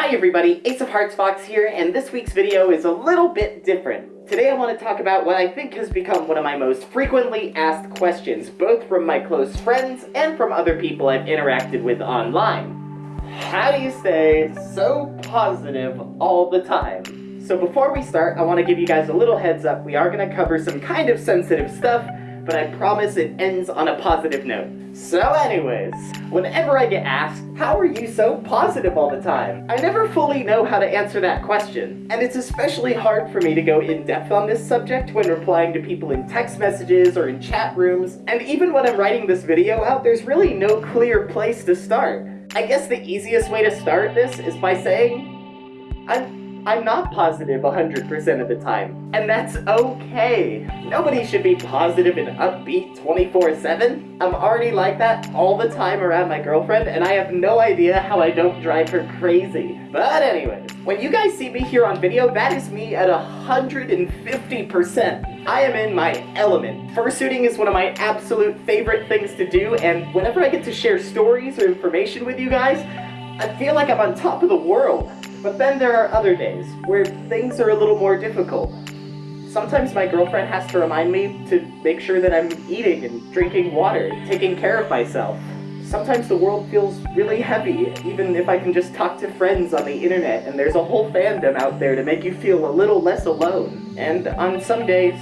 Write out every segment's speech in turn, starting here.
Hi everybody, Ace of Hearts Fox here, and this week's video is a little bit different. Today I want to talk about what I think has become one of my most frequently asked questions, both from my close friends and from other people I've interacted with online. How do you stay so positive all the time? So before we start, I want to give you guys a little heads up. We are going to cover some kind of sensitive stuff, but I promise it ends on a positive note. So anyways, whenever I get asked, how are you so positive all the time? I never fully know how to answer that question. And it's especially hard for me to go in depth on this subject when replying to people in text messages or in chat rooms. And even when I'm writing this video out, there's really no clear place to start. I guess the easiest way to start this is by saying, I'm I'm not positive 100% of the time, and that's okay. Nobody should be positive and upbeat 24-7. I'm already like that all the time around my girlfriend, and I have no idea how I don't drive her crazy. But anyways, when you guys see me here on video, that is me at 150%. I am in my element. Fursuiting is one of my absolute favorite things to do, and whenever I get to share stories or information with you guys, I feel like I'm on top of the world. But then there are other days where things are a little more difficult. Sometimes my girlfriend has to remind me to make sure that I'm eating and drinking water, taking care of myself. Sometimes the world feels really heavy, even if I can just talk to friends on the internet and there's a whole fandom out there to make you feel a little less alone. And on some days,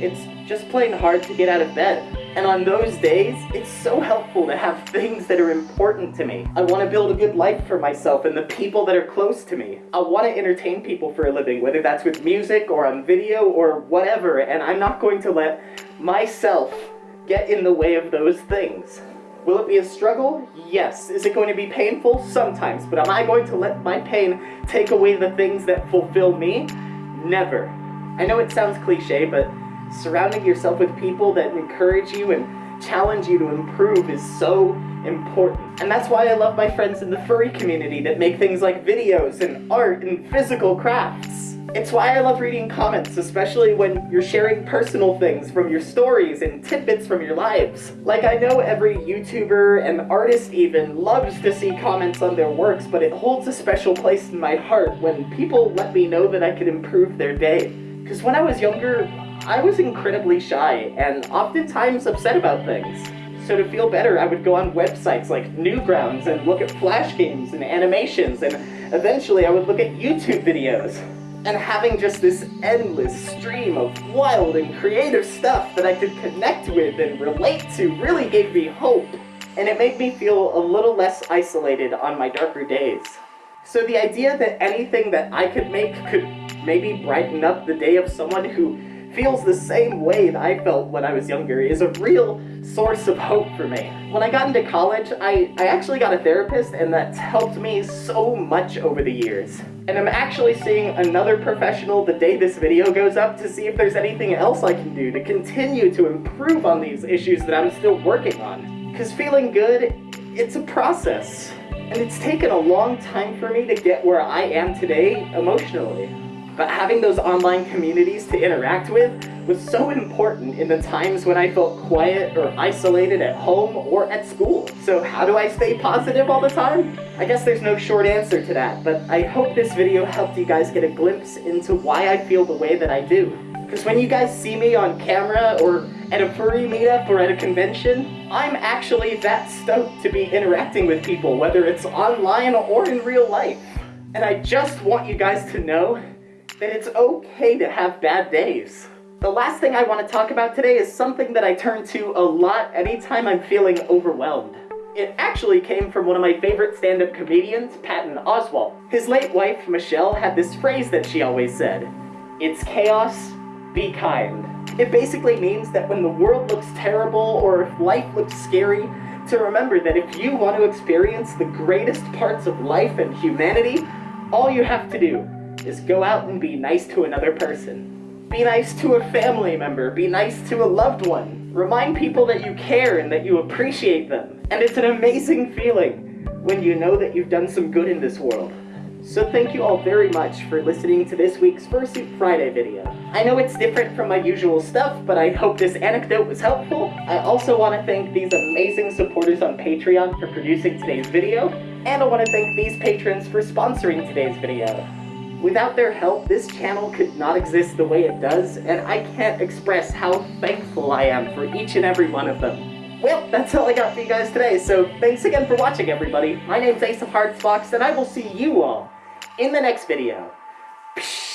it's just plain hard to get out of bed. And on those days, it's so helpful to have things that are important to me. I want to build a good life for myself and the people that are close to me. I want to entertain people for a living, whether that's with music or on video or whatever, and I'm not going to let myself get in the way of those things. Will it be a struggle? Yes. Is it going to be painful? Sometimes. But am I going to let my pain take away the things that fulfill me? Never. I know it sounds cliche, but surrounding yourself with people that encourage you and challenge you to improve is so important. And that's why I love my friends in the furry community that make things like videos and art and physical crafts. It's why I love reading comments, especially when you're sharing personal things from your stories and tidbits from your lives. Like I know every YouTuber and artist even loves to see comments on their works, but it holds a special place in my heart when people let me know that I could improve their day. Because when I was younger, I was incredibly shy and oftentimes upset about things. So to feel better, I would go on websites like Newgrounds and look at flash games and animations, and eventually I would look at YouTube videos. And having just this endless stream of wild and creative stuff that I could connect with and relate to really gave me hope. And it made me feel a little less isolated on my darker days. So the idea that anything that I could make could maybe brighten up the day of someone who feels the same way that I felt when I was younger is a real source of hope for me. When I got into college, I, I actually got a therapist and that's helped me so much over the years. And I'm actually seeing another professional the day this video goes up to see if there's anything else I can do to continue to improve on these issues that I'm still working on. Because feeling good, it's a process. And it's taken a long time for me to get where I am today emotionally. But having those online communities to interact with was so important in the times when I felt quiet or isolated at home or at school. So how do I stay positive all the time? I guess there's no short answer to that, but I hope this video helped you guys get a glimpse into why I feel the way that I do. Because when you guys see me on camera or at a furry meetup or at a convention, I'm actually that stoked to be interacting with people, whether it's online or in real life. And I just want you guys to know that it's okay to have bad days. The last thing I want to talk about today is something that I turn to a lot anytime I'm feeling overwhelmed. It actually came from one of my favorite stand-up comedians, Patton Oswalt. His late wife, Michelle, had this phrase that she always said, It's chaos, be kind. It basically means that when the world looks terrible or if life looks scary, to remember that if you want to experience the greatest parts of life and humanity, all you have to do is go out and be nice to another person. Be nice to a family member, be nice to a loved one. Remind people that you care and that you appreciate them. And it's an amazing feeling when you know that you've done some good in this world. So thank you all very much for listening to this week's Fursuit Friday video. I know it's different from my usual stuff, but I hope this anecdote was helpful. I also want to thank these amazing supporters on Patreon for producing today's video, And I want to thank these patrons for sponsoring today's video. Without their help, this channel could not exist the way it does, and I can't express how thankful I am for each and every one of them. Well, that's all I got for you guys today, so thanks again for watching, everybody. My name's Ace of Hearts Fox, and I will see you all in the next video. Psh